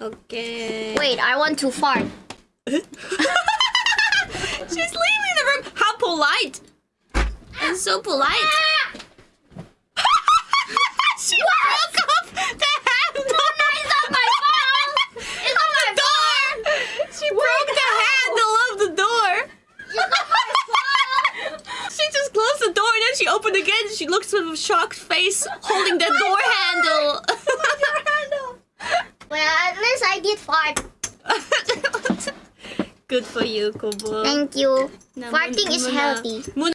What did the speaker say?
Okay. Wait, I want to fart. She's leaving the room. How polite. And so polite. she broke off the handle. It's not my fault. It's not my door. She broke the handle of the door. She just closed the door and then she opened again. She looks with a shocked face, holding the door handle. I did fart. Good for you, Kobo. Thank you. Na- Farting is healthy.